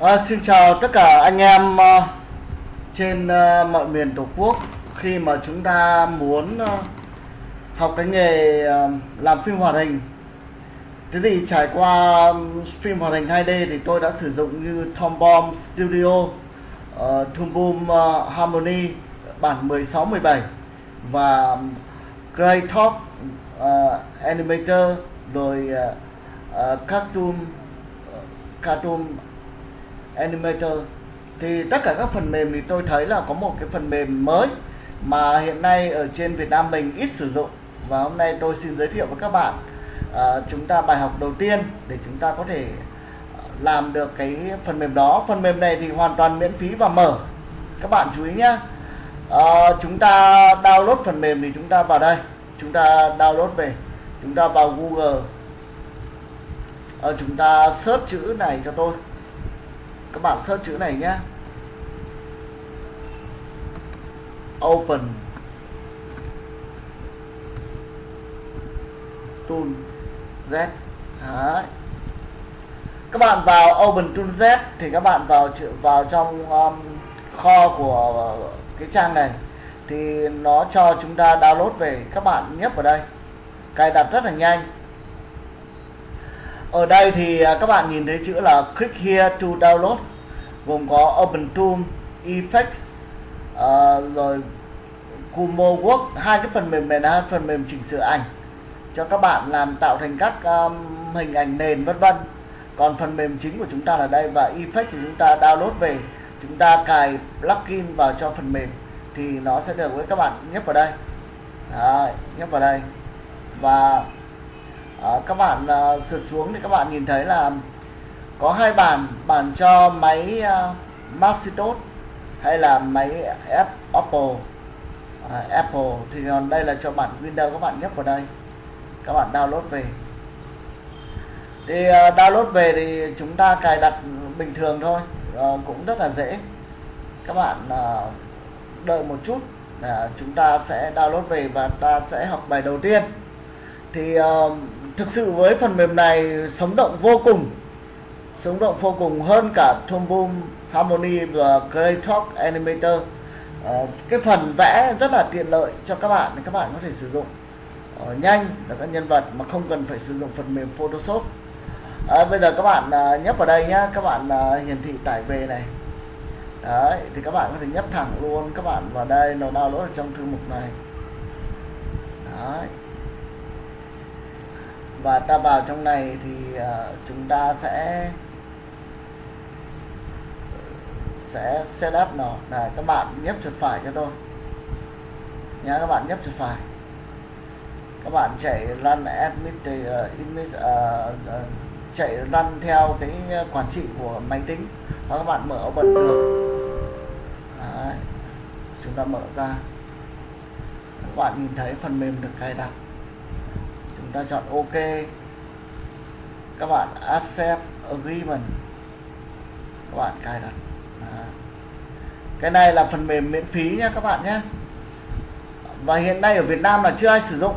À, xin chào tất cả anh em uh, trên uh, mọi miền tổ quốc. Khi mà chúng ta muốn uh, học cái nghề uh, làm phim hoạt hình thế thì trải qua phim hoạt hình 2D thì tôi đã sử dụng như Tom Bomb Studio uh, Toon Boom uh, Harmony bản 16 17 và Grey Top uh, Animator rồi uh, uh, Cartoon uh, Cartoon Animator. Thì tất cả các phần mềm thì tôi thấy là có một cái phần mềm mới mà hiện nay ở trên Việt Nam mình ít sử dụng. Và hôm nay tôi xin giới thiệu với các bạn à, chúng ta bài học đầu tiên để chúng ta có thể à, làm được cái phần mềm đó. Phần mềm này thì hoàn toàn miễn phí và mở. Các bạn chú ý nhé à, chúng ta download phần mềm thì chúng ta vào đây. Chúng ta download về. Chúng ta vào Google. À, chúng ta search chữ này cho tôi các bạn search chữ này nhé open tool z. Đấy. các bạn vào open tool z thì các bạn vào vào trong um, kho của cái trang này thì nó cho chúng ta download về. Các bạn nhấp vào đây. Cài đặt rất là nhanh ở đây thì à, các bạn nhìn thấy chữ là click here to download gồm có open tool effects uh, rồi Kumo Work hai cái phần mềm này là hai phần mềm chỉnh sửa ảnh cho các bạn làm tạo thành các um, hình ảnh nền vân vân. Còn phần mềm chính của chúng ta là đây và effect thì chúng ta download về chúng ta cài plugin vào cho phần mềm thì nó sẽ được với các bạn nhấp vào đây. Đấy, nhấp vào đây. Và Ờ, các bạn uh, sượt xuống thì các bạn nhìn thấy là có hai bản bản cho máy uh, Macintosh hay là máy Apple uh, Apple thì còn đây là cho bản Windows các bạn nhấp vào đây. Các bạn download về. Thì uh, download về thì chúng ta cài đặt bình thường thôi. Uh, cũng rất là dễ. Các bạn uh, đợi một chút là chúng ta sẽ download về và ta sẽ học bài đầu tiên. Thì uh, thực sự với phần mềm này sống động vô cùng sống động vô cùng hơn cả Tomboom Harmony và Grey Talk Animator. À, cái phần vẽ rất là tiện lợi cho các bạn các bạn có thể sử dụng uh, nhanh là các nhân vật mà không cần phải sử dụng phần mềm Photoshop. À, bây giờ các bạn à, nhấp vào đây nhá các bạn à, hiển thị tải về này. Đấy thì các bạn có thể nhấp thẳng luôn các bạn vào đây nó download ở trong thư mục này. Đấy và ta vào trong này thì uh, chúng ta sẽ sẽ setup nó. Này các bạn nhấp chuột phải cho tôi. Nhá các bạn nhấp chuột phải. Các bạn chạy run admit uh, image uh, uh, chạy run theo cái quản trị của máy tính. Và các bạn mở bật được. Đấy. chúng ta mở ra. Các bạn nhìn thấy phần mềm được cài đặt chúng ta chọn ok. Các bạn accept agreement. Các bạn cài đặt. Cái này là phần mềm miễn phí nha các bạn nhé. Và hiện nay ở Việt Nam là chưa ai sử dụng.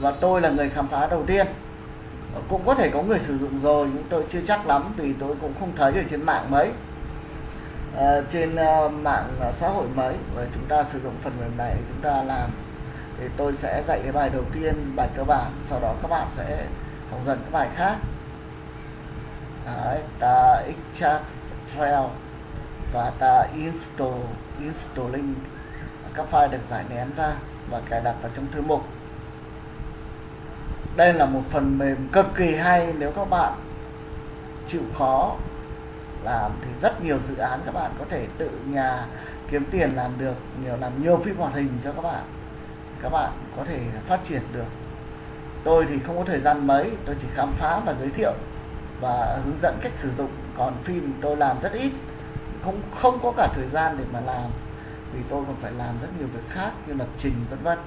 Và tôi là người khám phá đầu tiên. Cũng có thể có người sử dụng rồi nhưng tôi chưa chắc lắm vì tôi cũng không thấy ở trên mạng mấy. À, trên uh, mạng xã hội mấy và chúng ta sử dụng phần mềm này chúng ta làm thì tôi sẽ dạy cái bài đầu tiên bài cơ bản sau đó các bạn sẽ học dần các bài khác. Đấy, ta extract file và ta install installing. Các file được giải nén ra và cài đặt vào trong thư mục. Đây là một phần mềm cực kỳ hay nếu các bạn chịu khó làm thì rất nhiều dự án các bạn có thể tự nhà kiếm tiền làm được nhiều làm nhiều phim hoạt hình cho các bạn các bạn có thể phát triển được. Tôi thì không có thời gian mấy, tôi chỉ khám phá và giới thiệu và hướng dẫn cách sử dụng. Còn phim tôi làm rất ít không không có cả thời gian để mà làm, vì tôi còn phải làm rất nhiều việc khác như lập trình, vân vân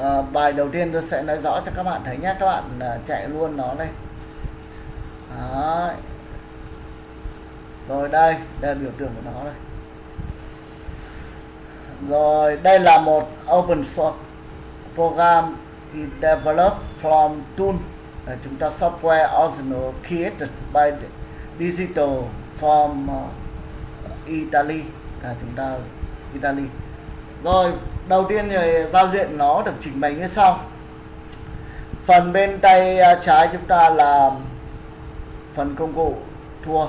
à, bài đầu tiên tôi sẽ nói rõ cho các bạn thấy nhé. Các bạn à, chạy luôn nó đây. Đấy. rồi đây đây là biểu tượng của nó đây. Rồi đây là một open source program developed from tool. Chúng ta software original created by digital from à, Italy. À, chúng ta Italy. Rồi đầu tiên thì giao diện nó được chỉnh bày như sau. Phần bên tay à, trái chúng ta là phần công cụ thua.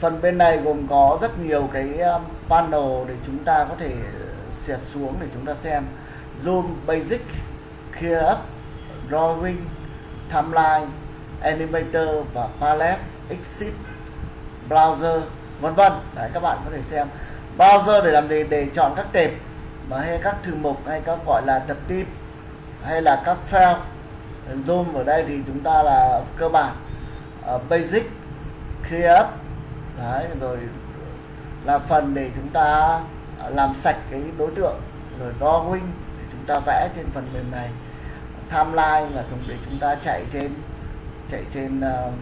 Phần bên này gồm có rất nhiều cái à, panel để chúng ta có thể xẹt xuống để chúng ta xem. Zoom, basic, clear up, drawing, timeline, animator và palette exit, browser, vân vân. Đấy, các bạn có thể xem. Browser để làm gì? Để chọn các tệp mà hay các thư mục hay các gọi là tập tin hay là các file zoom ở đây thì chúng ta là cơ bản uh, basic clear up. Đấy rồi là phần để chúng ta làm sạch cái đối tượng rồi drawing để chúng ta vẽ trên phần mềm này. Timeline là dùng để chúng ta chạy trên chạy trên uh,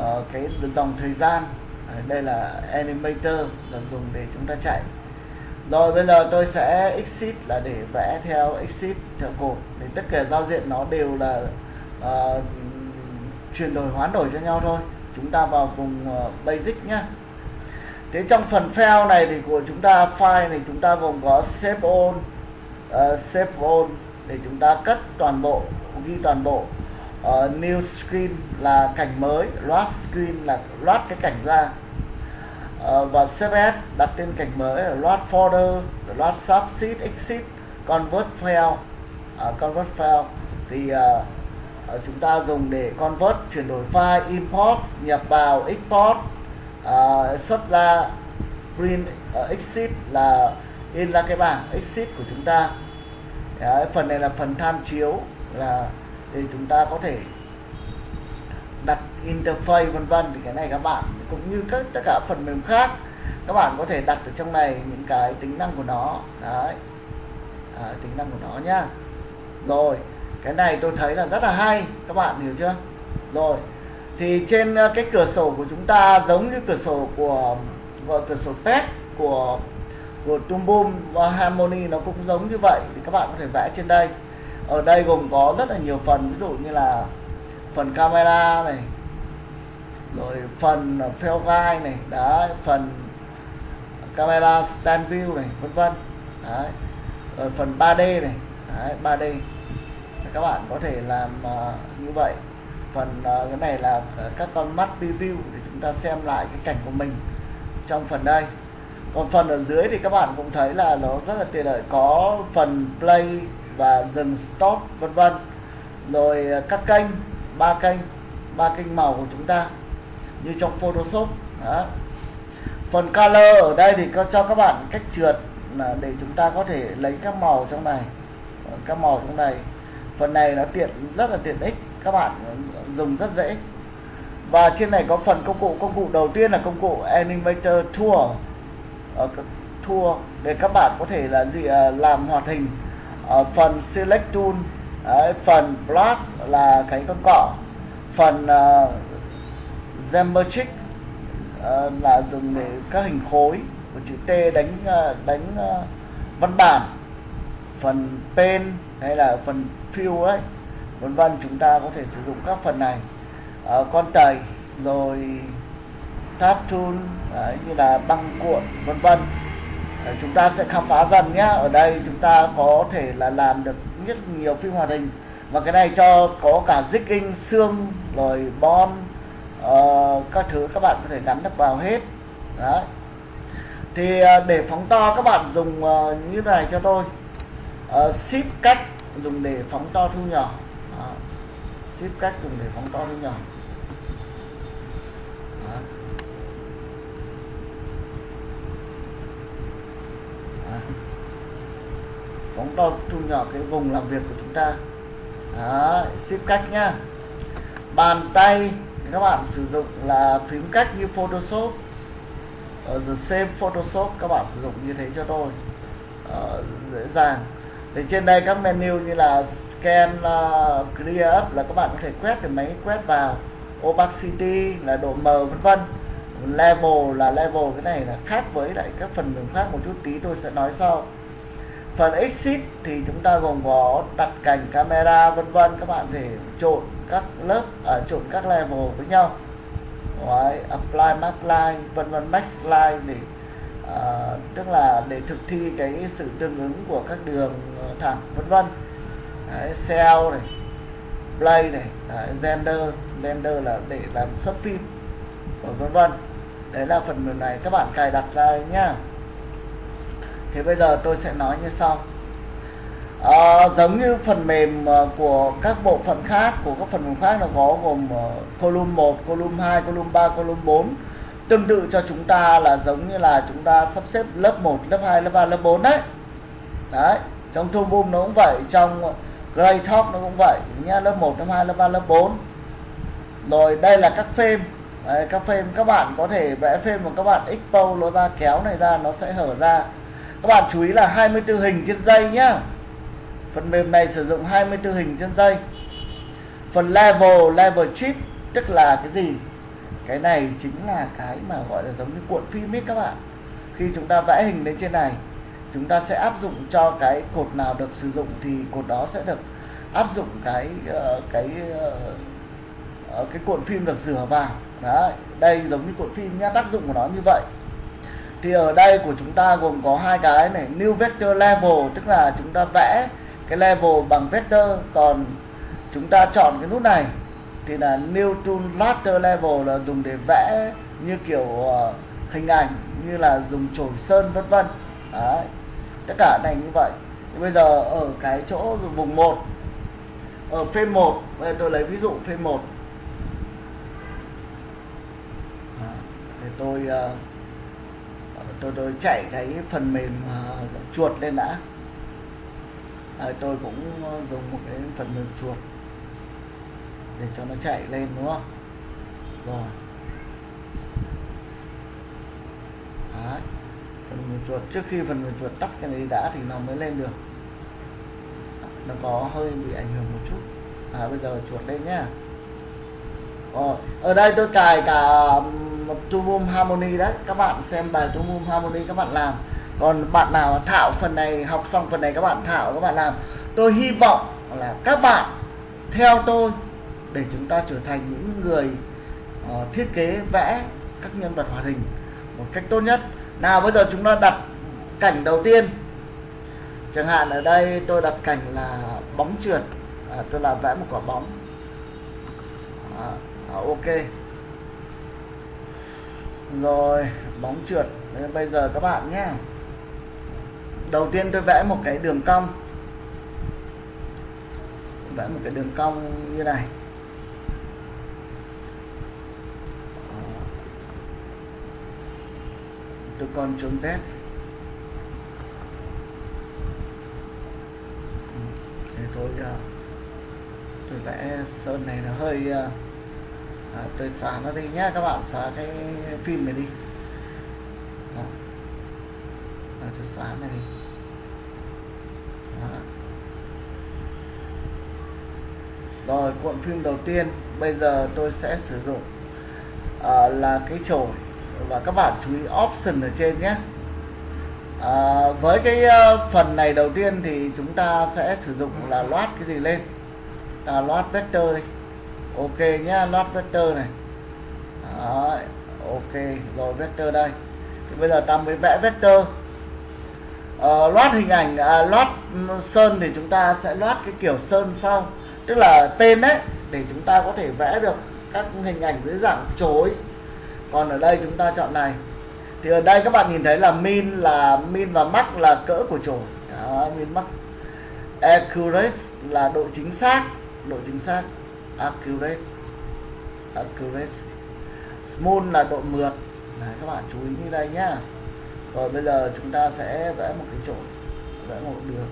uh, cái dòng thời gian. Đây là animator là dùng để chúng ta chạy rồi bây giờ tôi sẽ exit là để vẽ theo exit theo cột. Thì tất cả giao diện nó đều là uh, chuyển đổi hoán đổi cho nhau thôi. Chúng ta vào vùng uh, basic nhá. Thế trong phần file này thì của chúng ta file này chúng ta gồm có save all uh, save all để chúng ta cất toàn bộ ghi toàn bộ. Uh, new screen là cảnh mới load screen là load cái cảnh ra. Ờ, và save đặt tên cảnh mới là load folder load subset exit convert file uh, à, convert file thì uh, chúng ta dùng để convert chuyển đổi file import nhập vào export. Uh, xuất ra print uh, exit là in ra cái bảng exit của chúng ta. Đấy, phần này là phần tham chiếu là để chúng ta có thể đặt interface vân vân. Thì cái này các bạn cũng như các tất cả phần mềm khác các bạn có thể đặt ở trong này những cái tính năng của nó. Đấy. À, tính năng của nó nhá. Rồi cái này tôi thấy là rất là hay. Các bạn hiểu chưa? Rồi thì trên ờ, cái cửa sổ của chúng ta giống như cửa sổ của, của cửa sổ test của của Tumbum và Harmony nó cũng giống như vậy. Thì các bạn có thể vẽ trên đây. Ở đây gồm có rất là nhiều phần ví dụ như là phần camera này rồi phần ờ, fail guide này đấy phần camera stand view này vân vân. Đấy. Rồi phần 3D này đấy, 3D các bạn có thể làm uh, như vậy. Phần uh, cái này là các con mắt preview để chúng ta xem lại cái cảnh của mình trong phần đây. Còn phần ở dưới thì các bạn cũng thấy là nó rất là tiện lợi. Có phần play và dừng stop vân vân. Rồi các kênh ba kênh ba kênh màu của chúng ta như trong Photoshop đó. phần color ở đây thì có cho các bạn cách trượt là để chúng ta có thể lấy các màu trong này. Các màu trong này. Phần này nó tiện rất là tiện ích các bạn dùng rất dễ. Và trên này có phần công cụ công cụ đầu tiên là công cụ Animator Tool ở ờ, tool để các bạn có thể là gì ờ, làm hoạt hình. Ở phần select tool Đấy, phần blast là cái con cỏ, phần uh, geometric uh, ờ, là dùng để các hình khối của chữ T đánh uh, đánh uh, văn bản. Phần pen hay là phần fill ấy vân vân chúng ta có thể sử dụng các phần này. Uh, con tẩy rồi tab tool đấy, như là băng cuộn vân vân. Chúng ta sẽ khám phá dần nhé ở đây chúng ta có thể là làm được rất nhiều phim hoạt hình. Và cái này cho có cả zigging xương rồi bon uh, các thứ các bạn có thể gắn được vào hết. Đấy. Thì uh, để phóng to các bạn dùng uh, như này cho tôi. Uh, ship cách dùng để phóng to thu nhỏ. Đó. ship cách dùng để phóng to thu nhỏ. Phóng to thu nhỏ cái vùng làm việc của chúng ta. Đó, ship cách nhá. Bàn tay các bạn sử dụng là phím cách như Photoshop. Ở the same Photoshop các bạn sử dụng như thế cho tôi. Uh, dễ dàng. Thì trên đây các menu như là scan uh, clear up là các bạn có thể quét thì máy quét vào. Opacity là độ mờ vân vân. Level là level cái này là khác với lại các phần mềm khác một chút tí tôi sẽ nói sau phần exit thì chúng ta gồm có đặt cảnh camera vân vân. Các bạn thể trộn các lớp ở uh, trộn các level với nhau. Đấy, apply max line vân vân max line để uh, tức là để thực thi cái sự tương ứng của các đường ờ, thẳng vân vân. Cell này play này đấy, gender gender là để làm xuất phim vân vân. Đấy là phần mềm này các bạn cài đặt ra nhá thế bây giờ tôi sẽ nói như sau. À, giống như phần mềm à, của các bộ phận khác của các phần mềm khác nó có gồm à, column 1, column 2, column 3, column 4 tương tự cho chúng ta là giống như là chúng ta sắp xếp lớp 1, lớp 2, lớp 3, lớp 4 đấy. Đấy trong Tool Boom nó cũng vậy trong Grey Talk nó cũng vậy nhá lớp 1, lớp 2, lớp 3, lớp 4 rồi đây là các phim Đấy, các phim các bạn có thể vẽ phim mà các bạn expose nó ra kéo này ra nó sẽ hở ra các bạn chú ý là 24 hình trên dây nhá. Phần mềm này sử dụng 24 hình trên dây. Phần level level chip tức là cái gì? Cái này chính là cái mà gọi là giống như cuộn phim ấy các bạn. Khi chúng ta vẽ hình lên trên này chúng ta sẽ áp dụng cho cái cột nào được sử dụng thì cột đó sẽ được áp dụng cái uh, cái uh, cái cuộn phim được rửa vào. Đấy đây giống như cuộn phim nhá tác dụng của nó như vậy thì ở đây của chúng ta gồm có hai cái này new vector level tức là chúng ta vẽ cái level bằng vector. Còn chúng ta chọn cái nút này thì là new tool raster level là dùng để vẽ như kiểu uh, hình ảnh như là dùng chổi sơn vân vân. Đấy tất cả này như vậy. Thì bây giờ ở cái chỗ vùng 1 ở phim 1 bây tôi lấy ví dụ phim 1 thì tôi uh, tôi tôi chạy cái phần mềm uh, chuột lên đã. À, tôi cũng dùng một cái phần mềm chuột để cho nó chạy lên đúng không? Rồi. Đấy. phần mềm chuột trước khi phần mềm chuột tắt cái này đã thì nó mới lên được. Nó có hơi bị ảnh hưởng một chút. À bây giờ chuột lên nhá. Rồi. Ở đây tôi cài cả một trung Boom Harmony đấy. Các bạn xem bài trung Boom Harmony các bạn làm. Còn bạn nào thạo phần này học xong phần này các bạn thạo các bạn làm. Tôi hy vọng là các bạn theo tôi để chúng ta trở thành những người uh, thiết kế vẽ các nhân vật hoạt hình một cách tốt nhất. Nào bây giờ chúng ta đặt cảnh đầu tiên. Chẳng hạn ở đây tôi đặt cảnh là bóng trượt. À, tôi làm vẽ một quả bóng. À, à, ok rồi bóng trượt. Đấy, bây giờ các bạn nhé. Đầu tiên tôi vẽ một cái đường cong. Vẽ một cái đường cong như này. Ờ. Tôi còn trốn z. Ừ, thế tôi ờ. tôi vẽ sơn này nó hơi ờ, à, tôi xóa nó đi nhá các bạn xóa cái phim này đi. Đó. À, tôi xóa này đi. Đó. rồi cuộn phim đầu tiên bây giờ tôi sẽ sử dụng à, là cái chổi. Và các bạn chú ý option ở trên nhé. À, với cái uh, phần này đầu tiên thì chúng ta sẽ sử dụng là loát cái gì lên? Là loát vector đi ok nhá loát vector này. Đấy, ok rồi vector đây. Thì bây giờ ta mới vẽ vector. Ờ, à, loát hình ảnh à, loát sơn thì chúng ta sẽ loát cái kiểu sơn sau. Tức là tên đấy để chúng ta có thể vẽ được các hình ảnh dưới dạng chối. Còn ở đây chúng ta chọn này. Thì ở đây các bạn nhìn thấy là min là min và max là cỡ của chổi. Min max accurate là độ chính xác độ chính xác accurate accurate smooth là độ mượt. Đấy, các bạn chú ý như đây nhá. Rồi bây giờ chúng ta sẽ vẽ một cái chỗ, vẽ một đường.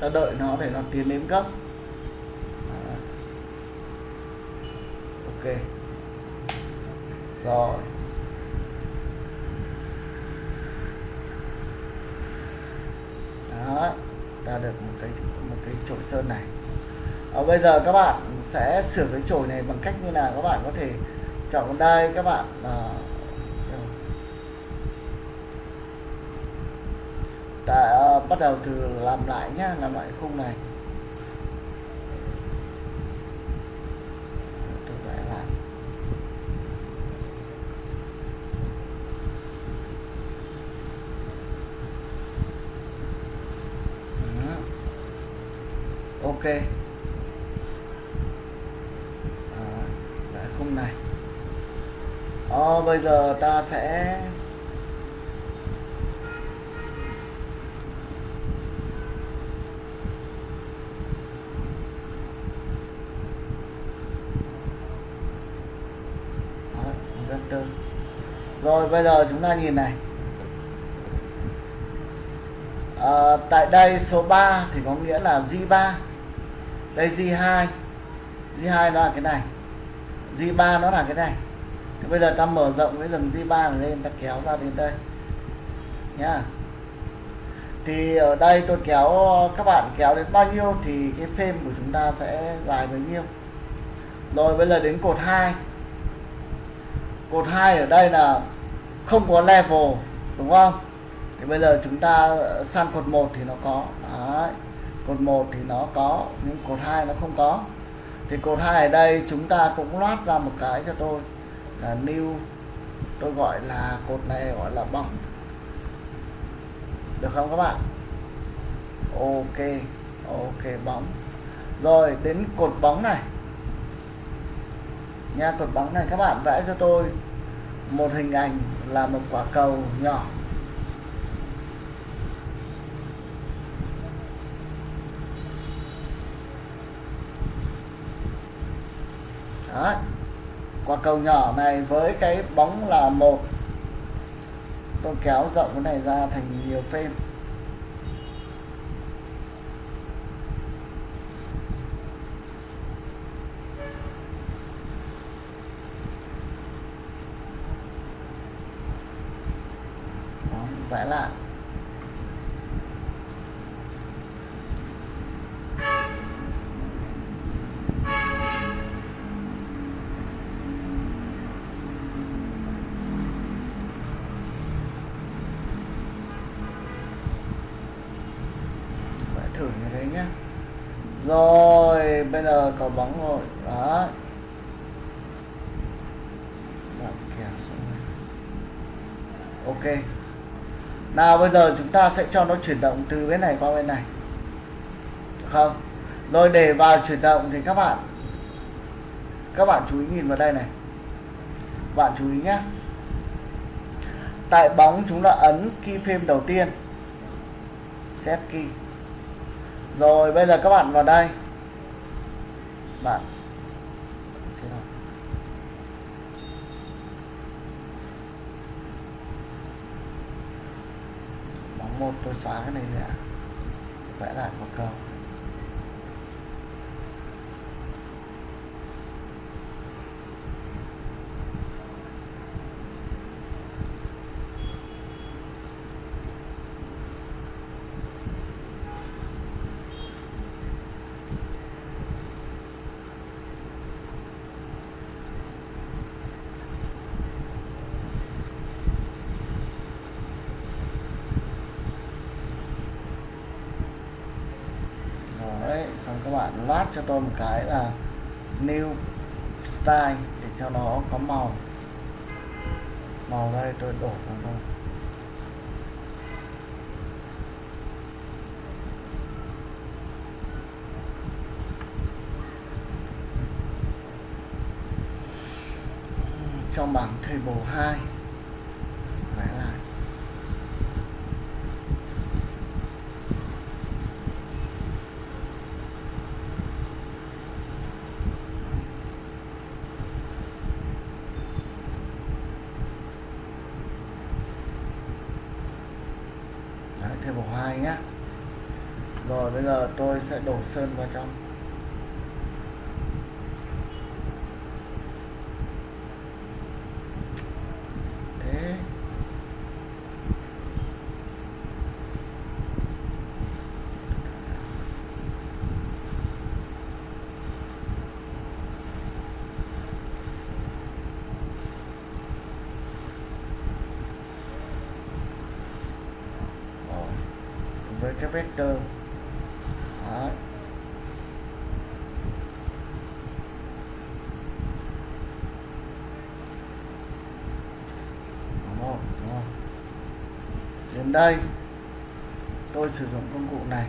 Ta đợi nó để nó tiến đến gấp ok. Rồi. Đó ta được một cái một cái chổi sơn này. Ở bây giờ các bạn sẽ sửa cái chổi này bằng cách như nào? Các bạn có thể chọn đây các bạn à, ta à, bắt đầu từ làm lại nhá làm lại khung này tôi vẽ lại ok à, vẽ khung này ờ, bây giờ ta sẽ vector. Rồi bây giờ chúng ta nhìn này. À, tại đây số 3 thì có nghĩa là G3 đây G2 G2 nó là cái này. G3 nó là cái này thì bây giờ ta mở rộng cái dòng G3 này lên, ta kéo ra đến đây. Nhá. Thì ở đây tôi kéo, các bạn kéo đến bao nhiêu thì cái phim của chúng ta sẽ dài bấy nhiêu. Rồi bây giờ đến cột 2 cột 2 ở đây là không có level, đúng không? Thì bây giờ chúng ta sang cột 1 thì nó có. Đấy. cột 1 thì nó có, nhưng cột 2 nó không có. Thì cột 2 ở đây chúng ta cũng loát ra một cái cho tôi là new, tôi gọi là cột này gọi là bóng được không các bạn? Ok ok bóng rồi, đến cột bóng này. Nha, cột bóng này, các bạn vẽ cho tôi một hình ảnh là một quả cầu nhỏ. Đấy quả cầu nhỏ này với cái bóng là một. Tôi kéo rộng cái này ra thành nhiều phim. Vẽ lại. Bây giờ chúng ta sẽ cho nó chuyển động từ bên này qua bên này. Được không. Rồi để vào chuyển động thì các bạn các bạn chú ý nhìn vào đây này. Bạn chú ý nhé. Tại bóng chúng ta ấn key frame đầu tiên. Set key. Rồi bây giờ các bạn vào đây. Bạn bóng một tôi xóa cái này nữa vẽ lại một câu đấy xong vát cho tôi một cái là new style để cho nó có màu. Màu đây tôi đổ vào thôi trong bảng table 2 tôi sẽ đổ sơn vào trong. Thế. Với cái vector đây. Tôi sử dụng công cụ này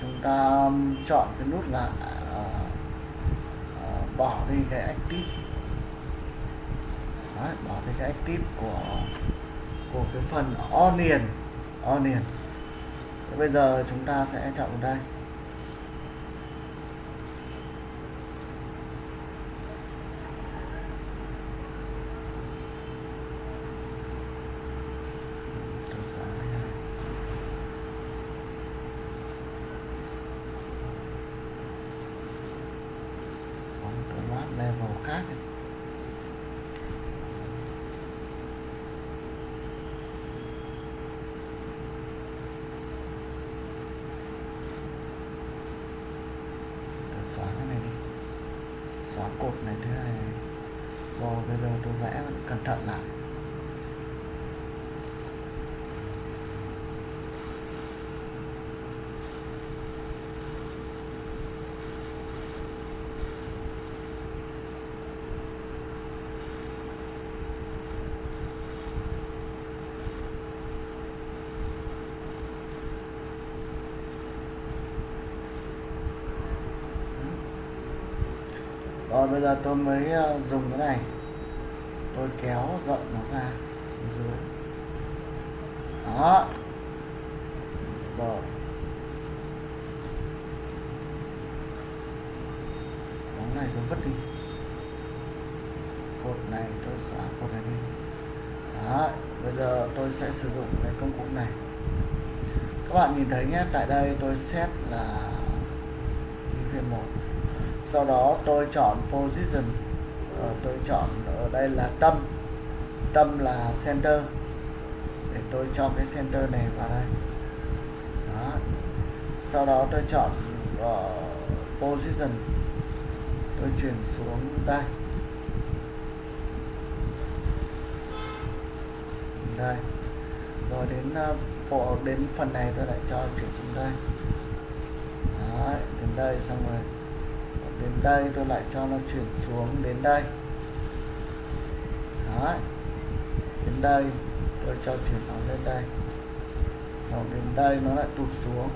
chúng ta chọn cái nút là uh, uh, bỏ đi cái active Đấy, bỏ đi cái active của của cái phần onion onion Thế bây giờ chúng ta sẽ chọn đây tôi xóa cái này. có một cái loạt level khác này. Tôi xóa cái này đi xóa cột này thứ hai này. rồi bây giờ tôi vẽ cẩn thận lại rồi bây giờ tôi mới ờ, dùng cái này. Tôi kéo rộng nó ra, xuống dưới. Đó. Rồi. Bóng này tôi vứt đi. Cột này tôi xóa cột này đi. Đó, bây giờ tôi sẽ sử dụng cái công cụ này. Các bạn nhìn thấy nhé, tại đây tôi xét là ký phiên một sau đó tôi chọn position. Ờ, tôi chọn ở đây là tâm. Tâm là center. Để tôi cho cái center này vào đây. Đó. sau đó tôi chọn uh, position. Tôi chuyển xuống đây. Đây. Rồi đến uh, bộ đến phần này tôi lại cho chuyển xuống đây. Đấy, đến đây xong rồi đến đây tôi lại cho nó chuyển xuống đến đây. Đấy. đến đây, tôi cho chuyển nó lên đây. Sau đến đây nó lại tụt xuống.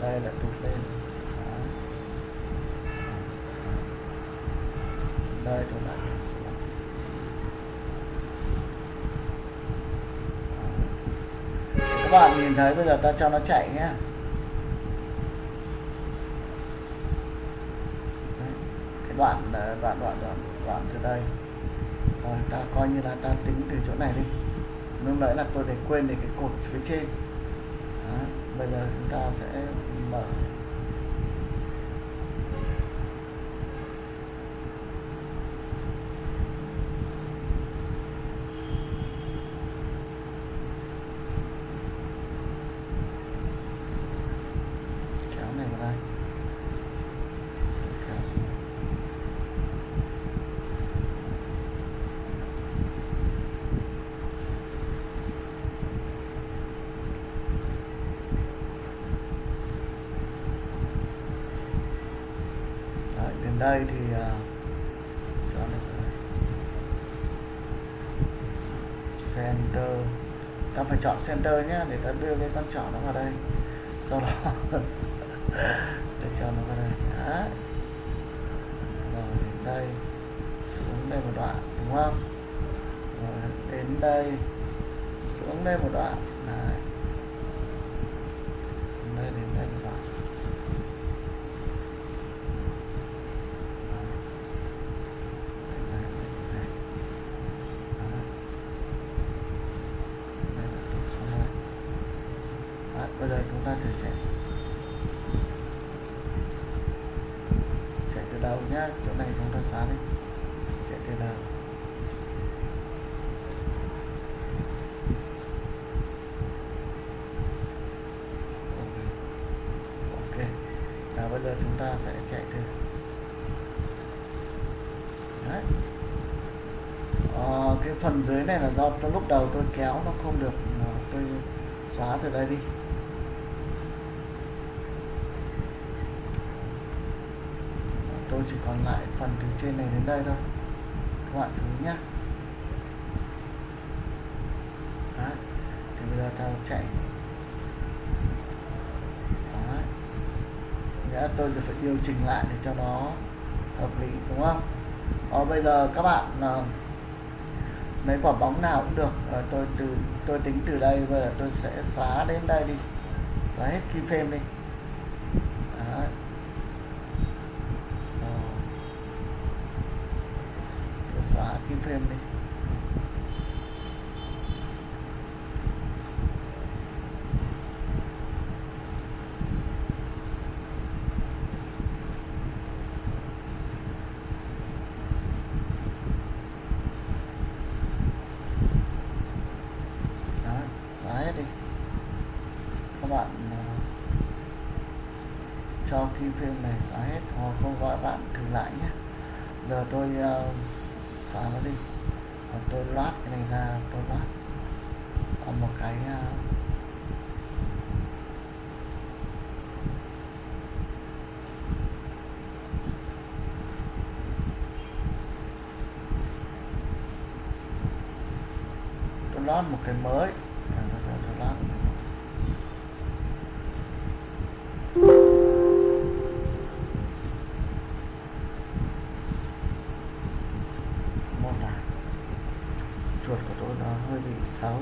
Đây lại tụt lên. Đấy. đây tôi lại tụt xuống. Các bạn nhìn thấy bây giờ ta cho nó chạy nhé cái đoạn ờ, đoạn đoạn đoạn đoạn từ đây. Rồi, ta coi như là ta tính từ chỗ này đi. Lúc nãy là tôi để quên để cái cột phía trên. Đó. bây giờ chúng ta sẽ mở kéo này vào đây kéo xuống Đấy, đến đây thì à, center. Ta phải chọn center nhé để ta đưa cái con trỏ nó vào đây. Sau đó để cho nó vào đây. Đấy. rồi, đến đây. Xuống đây một đoạn, đúng không? Rồi, đến đây. Xuống đây một đoạn Đấy. xuống đây đến đây một đoạn Đấy. Đây, đây, đây. Đó. Đây là tụt xuống đây. Đấy, bây giờ chúng ta thử chạy đầu nhá chỗ này chúng ta xóa đi chạy từ đầu ok nào bây giờ chúng ta sẽ chạy thử. Đấy. À, cái phần dưới này là do tôi lúc đầu tôi kéo nó không được tôi xóa từ đây đi. Tôi chỉ còn lại phần từ trên này đến đây thôi. Các bạn chú ý nhé. Đấy. thì bây giờ ta chạy Đấy. Nghĩa tôi sẽ phải điều chỉnh lại để cho nó hợp lý đúng không? Ờ, bây giờ các bạn uh, mấy quả bóng nào cũng được. Ờ, tôi từ tôi tính từ đây bây giờ tôi sẽ xóa đến đây đi. Xóa hết keyframe đi Đấy. Ờ. Tôi xóa keyframe đi Đấy, xóa hết đi các bạn ờ, cho này xóa hết hoặc không gọi bạn thử lại nhé. Giờ tôi uh, xóa nó đi. Hoặc tôi loát cái này ra tôi loát. Còn một cái uh, tôi loát một cái mới À, tôi, tôi, tôi loát một cái mới. mô tả chuột của tôi nó hơi bị xấu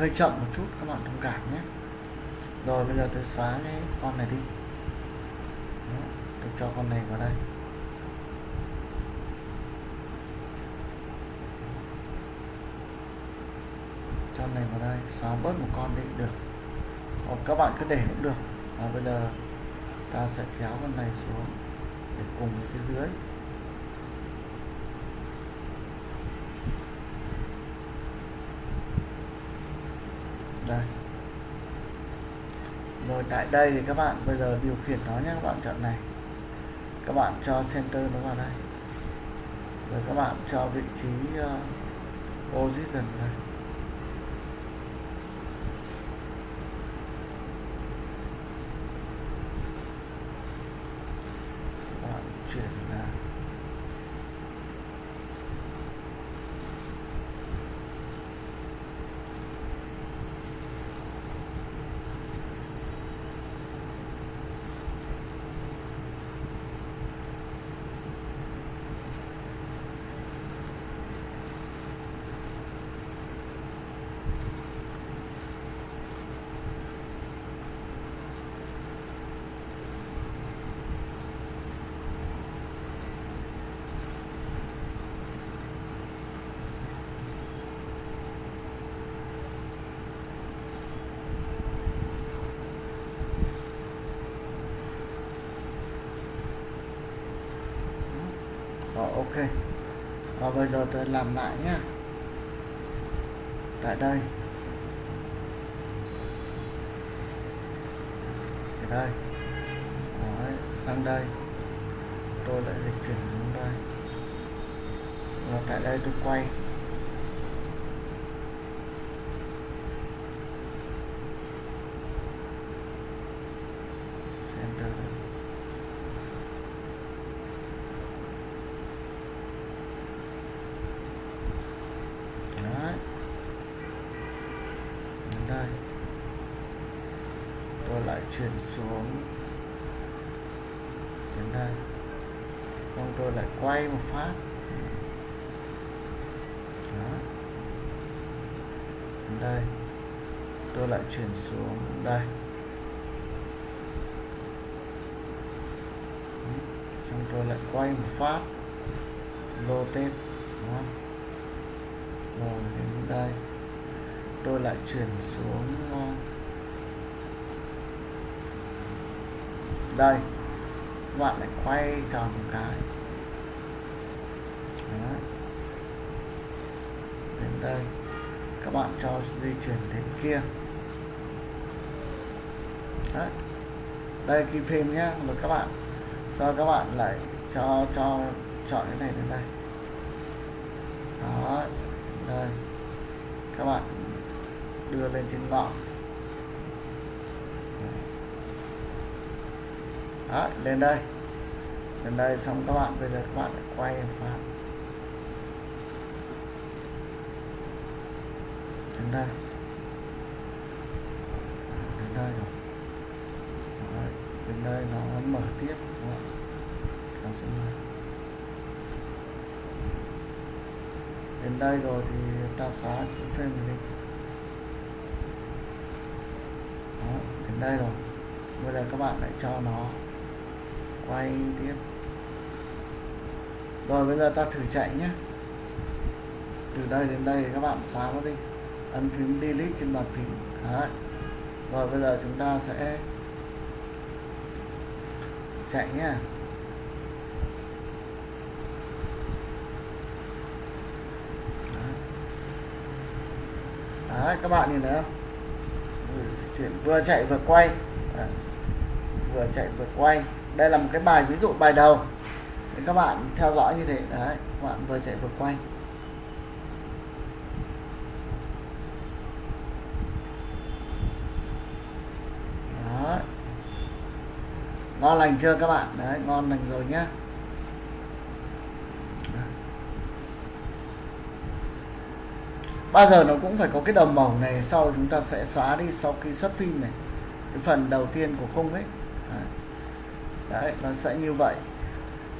hơi chậm một chút các bạn thông cảm nhé. Rồi bây giờ tôi xóa cái con này đi. Đó, tôi cho con này vào đây. Cho này vào đây xóa bớt một con đi được. Hoặc các bạn cứ để cũng được. Và bây giờ ta sẽ kéo con này xuống để cùng với cái dưới đây rồi tại đây thì các bạn bây giờ điều khiển nó nhé các bạn chọn này các bạn cho center nó vào đây rồi các bạn cho vị trí uh, position này các bạn chuyển ra Rồi ok. Và bây giờ tôi làm lại nhé Tại đây. Ở đây. Đấy, sang đây. Tôi lại dịch chuyển xuống đây. Và tại đây tôi quay Center đây. Đấy. Đến đây tôi lại chuyển xuống đến đây xong tôi lại quay một phát. Đó. đây. Tôi lại chuyển xuống. Đây. Xong tôi lại quay một phát. Rotate đó. rồi, đến đây. Tôi lại chuyển xuống đây. Các bạn lại quay tròn một cái Đó. đến đây. Các bạn cho di chuyển đến kia. Đấy. đây, key phim nhé rồi các bạn sau các bạn lại cho cho, chọn cái này đến đây? Đó, đây. Các bạn đưa lên trên ngọn. Đó lên đây. Lên đây, xong các bạn, bây giờ các bạn lại quay phạt đến đây đến đây rồi Đấy, đến đây nó mở tiếp đến đây rồi thì ta xóa chữ frame này đi. Đó, đến đây rồi. Bây giờ các bạn lại cho nó quay tiếp. Rồi bây giờ ta thử chạy nhé. Từ đây đến đây các bạn xóa nó đi. Ấn phím delete trên bàn phím. Đấy. rồi bây giờ chúng ta sẽ chạy nhá. Đấy, các bạn nhìn thấy không? Chuyển vừa chạy vừa quay. Đấy. vừa chạy vừa quay. Đây là một cái bài ví dụ bài đầu. Để các bạn theo dõi như thế. Đấy các bạn vừa chạy vừa quay đấy ngon lành chưa các bạn? Đấy ngon lành rồi nhá. Bao giờ nó cũng phải có cái đầm màu này sau chúng ta sẽ xóa đi sau khi xuất phim này. Cái phần đầu tiên của khung ấy. Đấy. đấy nó sẽ như vậy.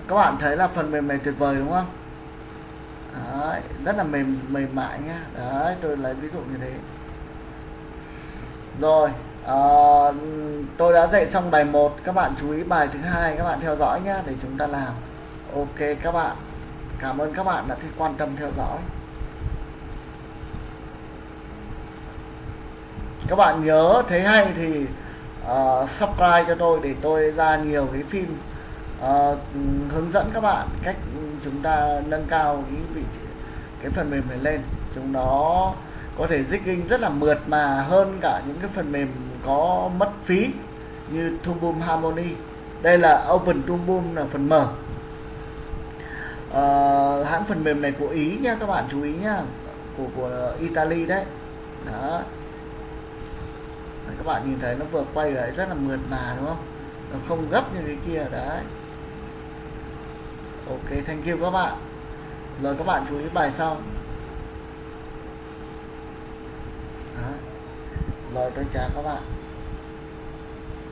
Các bạn thấy là phần mềm này tuyệt vời đúng không? Đấy, rất là mềm mềm mại nhá. Đấy tôi lấy ví dụ như thế. Rồi à, tôi đã dạy xong bài 1 các bạn chú ý bài thứ hai các bạn theo dõi nhé để chúng ta làm. Ok các bạn cảm ơn các bạn đã quan tâm theo dõi. Các bạn nhớ thấy hay thì uh, subscribe cho tôi để tôi ra nhiều cái phim uh, hướng dẫn các bạn cách chúng ta nâng cao cái vị trí, cái phần mềm này lên. Chúng nó có thể zigging rất là mượt mà hơn cả những cái phần mềm có mất phí như Tool Harmony. Đây là Open Tool là phần mở. À, hãng phần mềm này của Ý nha các bạn chú ý nha của của Italy đấy. Đó. Đấy, các bạn nhìn thấy nó vừa quay lại rất là mượt mà đúng không? Nó không gấp như cái kia đấy. Ok thank you các bạn. Rồi các bạn chú ý bài sau rồi tôi chào các bạn.